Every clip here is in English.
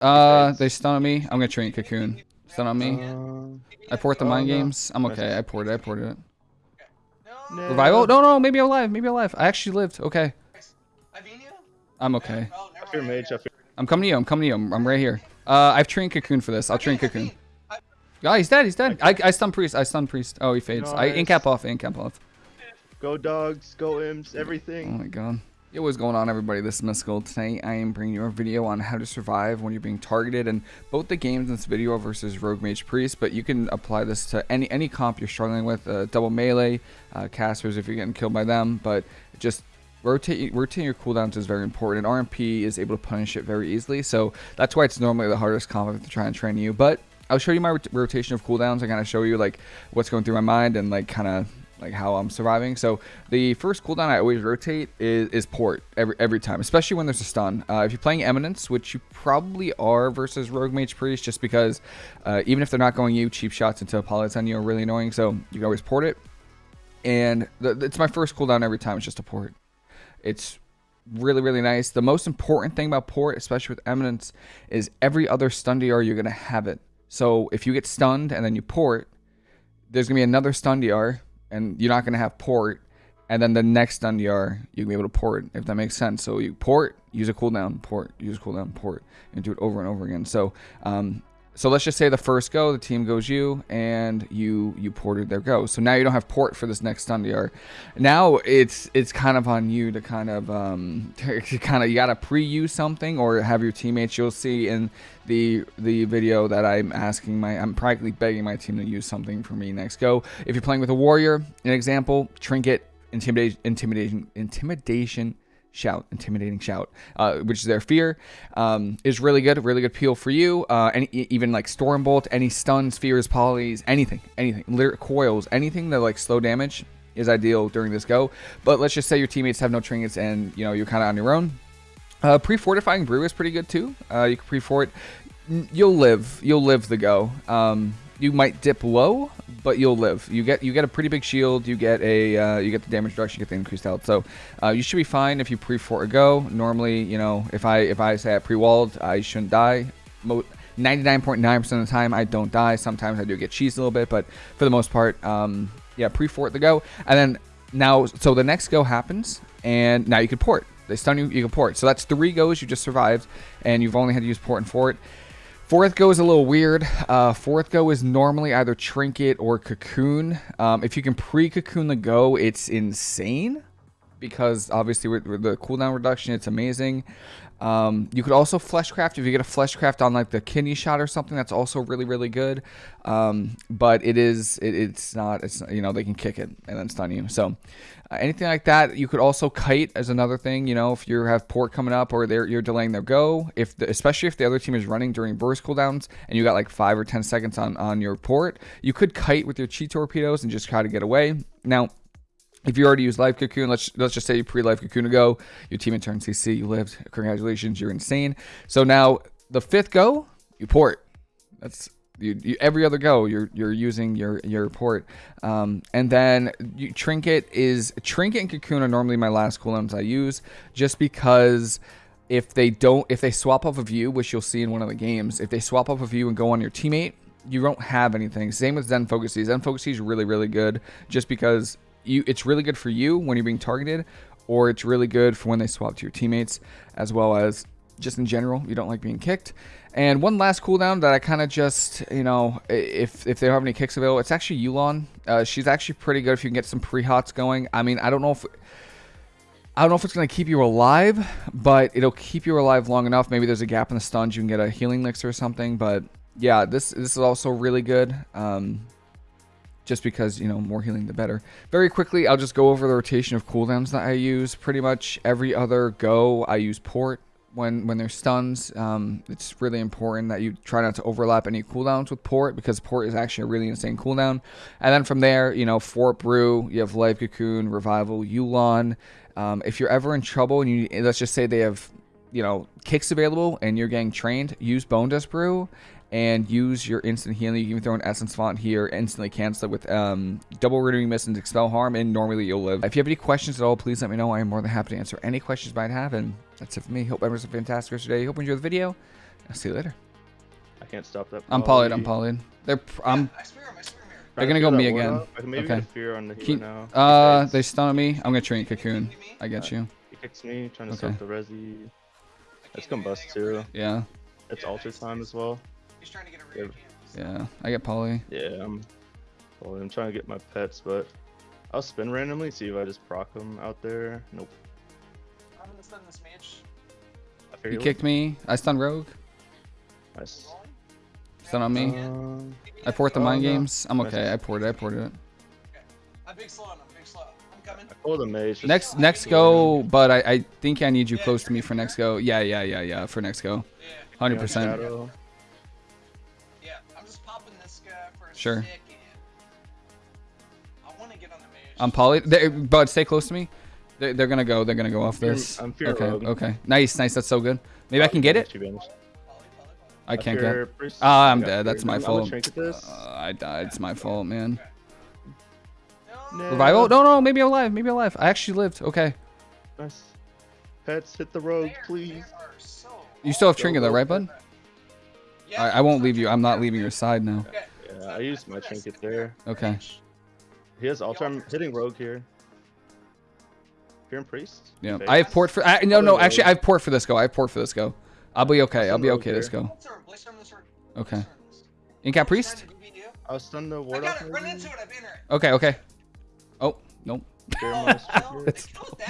Uh, they stun on me. I'm gonna train cocoon. Stun on me. Uh, I port the oh, mind no. games. I'm okay. I ported. I ported it. no. Revival? No, no. Maybe I'm alive. Maybe I'm alive. I actually lived. Okay. I'm okay. Oh, never I fear mind. mage. I fear. I'm coming to you. I'm coming to you. I'm, I'm right here. Uh, I've trained cocoon for this. I'll train cocoon. Oh, he's dead. He's dead. I, I stun priest. I stun priest. Oh, he fades. I Nice. incap off. Incap off. Go dogs. Go imps. Everything. Oh my god. Yo, what's going on everybody? This is Mystical. Today I am bringing you a video on how to survive when you're being targeted and both the games in this video versus Rogue Mage Priest, but you can apply this to any any comp you're struggling with, uh, double melee, uh, casters if you're getting killed by them, but just rotate rotating your cooldowns is very important. And RMP is able to punish it very easily, so that's why it's normally the hardest comp to try and train you, but I'll show you my rot- rotation of cooldowns. I kind of show you like what's going through my mind and like kind of like how I'm surviving. So the first cooldown I always rotate is, is port every every time, especially when there's a stun. Uh, if you're playing Eminence, which you probably are versus Rogue Mage Priest, just because uh, even if they're not going you, cheap shots into Apollo's on you are really annoying. So you can always port it. And the, it's my first cooldown every time. It's just a port. It's really really nice. The most important thing about port, especially with Eminence, is every other stun DR you're gonna have it. So if you get stunned and then you port, there's gonna be another stun DR, and you're not gonna have port, and then the next stun DR you can be able to port if that makes sense. So you port, use a cooldown, port, use a cooldown, port, and do it over and over again. So um, so let's just say the first go, the team goes you, and you you ported their go. So now you don't have port for this next stun. Now it's it's kind of on you to kind of um to kind of you gotta pre-use something or have your teammates. You'll see in the the video that I'm asking my I'm practically begging my team to use something for me next go. If you're playing with a warrior, an example, trinket, intimidation, intimidation, intimidation shout intimidating shout uh, which is their fear um, is really good really good peel for you. Uh, any e- even like storm bolt any stuns fears polys anything anything Lyric coils anything that like slow damage is ideal during this go. But let's just say your teammates have no trinkets and you know you're kind of on your own. Uh, pre-fortifying brew is pretty good too. Uh, you can pre-fort you'll live you'll live the go. Um, you might dip low but you'll live. You get you get a pretty big shield you get a uh, you get the damage reduction you get the increased health. So uh, you should be fine if you pre-fort a go normally you know if i if i say i pre-walled i shouldn't die. Mo- 99.9% of the time i don't die. Sometimes i do get cheesed a little bit but for the most part um, yeah pre-fort the go and then now so the next go happens and now you can port. They stun you you can port. So that's three goes you just survived and you've only had to use port and fort Fourth go is a little weird. Uh, fourth go is normally either trinket or cocoon. Um, if you can pre-cocoon the go, it's insane because obviously with, the cooldown reduction, it's amazing. Um, you could also fleshcraft if you get a fleshcraft on like the kidney shot or something. That's also really really good. Um, but it is it, it's not it's you know they can kick it and then stun you. So uh, anything like that, you could also kite as another thing. You know if you have port coming up or they're you're delaying their go. If the, especially if the other team is running during burst cooldowns and you got like five or ten seconds on on your port, you could kite with your chi torpedoes and just try to get away. Now if you already used Life Cocoon, let's let's just say you pre-Life Cocoon to go, your team in turn CC, you lived. Congratulations, you're insane. So now the fifth go, you port. That's you, you every other go you're you're using your your port. Um, and then you, trinket is trinket and cocoon are normally my last cooldowns I use just because if they don't if they swap off of you, which you'll see in one of the games, if they swap off of you and go on your teammate, you don't have anything. Same with Zen Focus. Zen Focus is really really good just because you it's really good for you when you're being targeted or it's really good for when they swap to your teammates as well as just in general you don't like being kicked and one last cooldown that i kind of just you know if if they don't have any kicks available it's actually Yu'lon uh, she's actually pretty good if you can get some pre-hots going i mean i don't know if I don't know if it's going to keep you alive, but it'll keep you alive long enough. Maybe there's a gap in the stuns. You can get a healing elixir or something. But yeah, this this is also really good. Um, just because you know more healing the better. Very quickly i'll just go over the rotation of cooldowns that i use. Pretty much every other go i use port when when there's stuns. Um, it's really important that you try not to overlap any cooldowns with port because port is actually a really insane cooldown. And then from there you know fort brew you have Life Cocoon revival Yu'lon. Um, if you're ever in trouble and you let's just say they have you know kicks available and you're getting trained use Bonedust Brew and use your instant healing. You can throw an essence font here, instantly cancel it with um, double renewing mist and expel harm, and normally you'll live. If you have any questions at all, please let me know. I am more than happy to answer any questions you might have, and that's it for me. Hope everyone's a fantastic rest of your day. Hope you enjoy the video, I'll see you later. I can't stop that. I'm polyed. I'm polyed. They're. pr- I'm. I spear him, I spear him here. They're gonna to go me again. off. Maybe Okay. get a fear on the Keep- now. Uh, they stun me. I'm gonna train cocoon. I get you. He kicks me, trying to Okay. stop the resi. I That's combust too. Yeah. It's Yeah, altar time as well. He's trying to get a Yeah. rear Yeah. I get poly. Yeah, I'm. Well, I'm trying to get my pets, but I'll spin randomly, see if I just proc them out there. Nope. I'm gonna stun this mage. I He kicked me. I stun rogue. Nice. Stun on me. Um, I port the Oh, mind no. games. I'm okay. I ported. I ported it. I'm big I'm big slow. I'm coming. I pulled a mage. just- Next next go, but I, I think I need you close to me for next go. Yeah, yeah, yeah, yeah. For next go. 100%. Yeah. I'm just popping this guy for a Sure. second. I wanna get on the mage. I'm poly. They, but stay close to me. They're, they're gonna go. They're gonna go off Fear- this. I'm fear Okay. rogue. Okay. Nice. Nice. That's so good. Maybe I can get it. I can't get. priest. Ah, I'm dead. That's my I'm- I'm gonna fault. Uh, I died. It's my fault, man. No. No. Revival? No, no. Maybe I'm alive. Maybe I'm alive. I actually lived. Okay. Nice. Pets, hit the rogue, They please. so You still have trinket though, right, bud? Yeah, I, I won't leave you. I'm not leaving your side now. Yeah, I used my trinket there. Okay. He has altar. I'm hitting rogue here. Fear and priest. Yeah. Fake. I have port for. I, no, no. no. Actually, I have port for this go. I have port for this go. I'll be okay. I'll be okay. This here. go. Place her, place her on this road. Okay. Place her. Incap priest. trying to BB you. I'll stun the I ward got off. it. Run into it. I banned her. Okay. Okay. Oh nope. Fear minus well, they that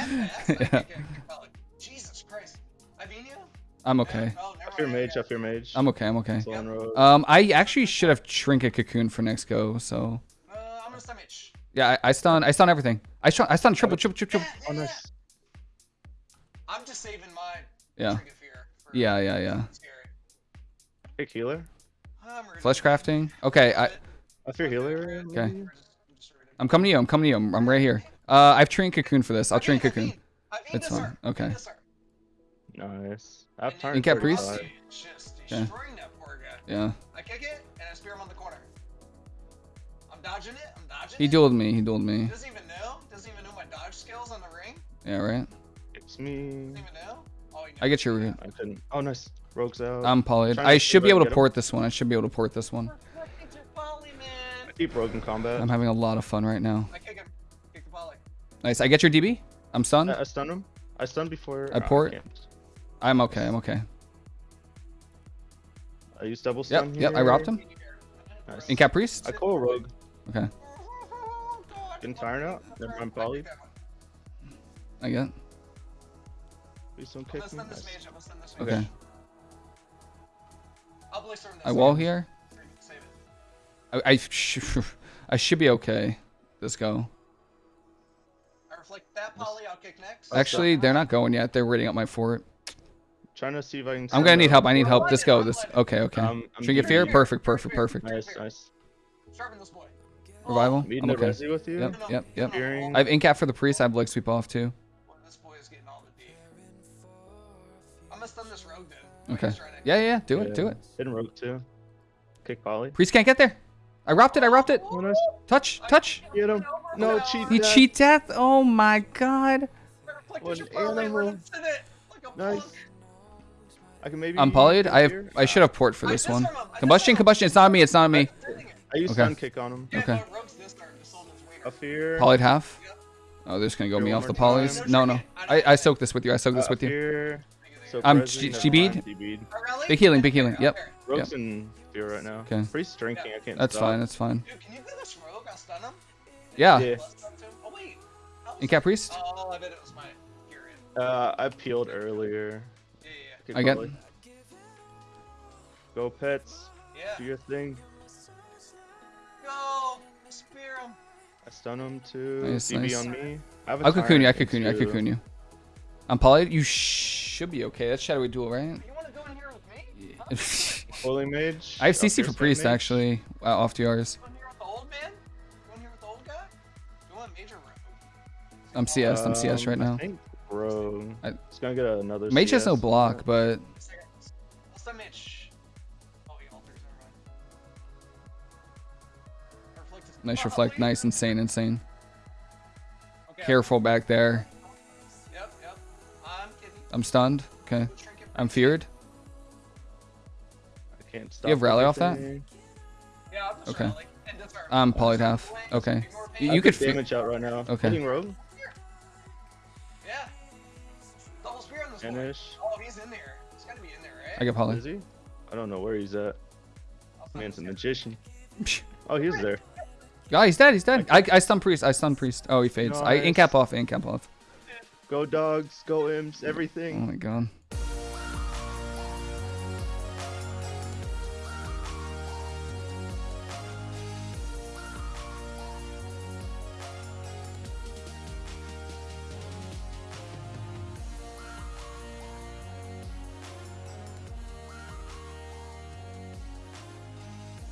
fast. Yeah. okay, okay, probably. Jesus Christ. I beat you? I'm okay. Oh, never I fear mage. I okay. fear mage. I'm okay. I'm okay. Slow and rogue. Um, I actually should have trinket cocoon for next go. So Uh, I'm gonna stun mage. yeah, I, I stun. I stun everything. I stun. I stun triple, triple, triple, triple. Oh, nice. I'm just saving my Yeah. trinket fear. For Yeah, yeah, yeah. Scary. Kick healer. I'm. Flesh crafting. Okay. I I fear healer. Okay. Maybe? I'm just- I'm just ready. I'm coming to you. I'm coming to you. I'm, I'm right here. Uh, I've trained cocoon for this. I'll I train beat- I cocoon. beat- I beat It's fine. arc. I beat Okay. Nice. I have And turn then Incap priest? Rossi 35. Just Okay. destroying that poor guy. Yeah. I kick it and I spear him on the corner. I'm dodging it. I'm dodging He it. dueled me. He dueled me. Doesn't even know. Doesn't even know my dodge skills on the ring. Yeah. Right. It's me. Doesn't even know. Oh, he I get your root. I couldn't. Oh, nice. Rogue's out. I'm polyed. I should be able can to get him. port this one. I should be able to port this one. Perfect keep rogue in combat. I'm having a lot of fun right now. I kick him. Kick the volley. Nice. I get your DB. I'm stunned. I, I stun him. I stunned before. I port. can't. I'm okay. I'm okay. I used double Yep. stun Yep. I here. robbed him. Nice. Incap priest. I call rogue. Okay. Getting tired out. Never mind, poly. I get. Please don't I'm kick gonna me. Nice. I'm gonna stun this mage. Okay. I'll this I wall here. Save it. I I, sh- I should be okay. Let's go. Reflect that poly. I'll kick next. Actually, they're not going yet. They're raiding up my fort. Trying to see if I can. I'm gonna need help. I need help. Let's go. This. Okay. Okay. Um, I'm Trinket DB. fear. Perfect. Perfect. Perfect. Nice, nice. Sharpen this boy. Revival. Meeting I'm the okay. resi with you. Yep. Yep. Yep. Fearing. I have incap for the priest. I have leg sweep off too. Boy, this boy is getting all the D. I'm gonna stun this rogue then. Okay. He's Yeah. Yeah. yeah. Do it. Do Yeah. it. Hidden rogue too. Kick poly. Priest can't get there. I wrapped it. I wrapped it. Oh, nice. Touch. Touch. Get him. No cheat. He death. cheat death. Oh my god. What an animal. run into it like a Nice. I can maybe. I'm polyed. I have. I should have port for this one. disarm him. I Combustion. Combustion. It's not on me. It's not on me. I used Okay. stun kick on him. Okay. but rogues this turn. The Sultan's weird. A fear. Polyed half. Oh, they're just gonna go Fear me off the more polys. No, no. I I soak this with you. I soak this Uh, with you. Fear. So I'm Prezi, G- never GB'd. mind, GB'd. Oh, really? Big healing, big healing, Okay, yep. okay. Rogue's in fear right now. Okay. Priest drinking. I can't. That's stop. fine. That's fine. Dude, can you do this rogue? I'll stun him. Yeah. Yeah. Plus? Oh wait. How was Incap priest. Oh, I bet it was my. Uh, I peeled earlier. Yeah, yeah, Kick I get- Go pets. yeah. Do your thing. Go spear him. I stun him too. Nice, DB nice. on me. I have a I'll cocoon you. I tyrant cocoon you. I too. cocoon you. I'm polyed. You should be okay. That's shadowy duel, right? You want to go in here with me? Huh? Holy mage. I have CC for priest mage. actually. Uh, off to yours. Go in here with the old man? Go in here with the old guy? You want major rogue? I'm CS. I'm CS right Um, now. Think bro. I- It's gonna get another. Mage has no block, but What's that mage? Oh, he alters. Reflect is- nice Oh, reflect. Nice, insane, insane. Okay. Careful back there. Yep, yep. I'm stunned. Okay. I'm priest. feared. Can't stop. You have rally off that? everything. Yeah, I'm just Okay. rallying. And that's our- that's polytaph. Okay. You- you could could damage out right now. Okay. Hitting rogue. Yeah. Double spear on this. Finish. Oh, he's in there. He's gotta be in there, right? I get poly. Is he? I don't know where he's at. I'll Man's a magician. Oh, he's there. Yeah, he's dead. He's dead. I, I stun priest. I stun priest. Oh, he fades. I incap off. Incap off. Go dogs. Go imps. Everything. Oh my god.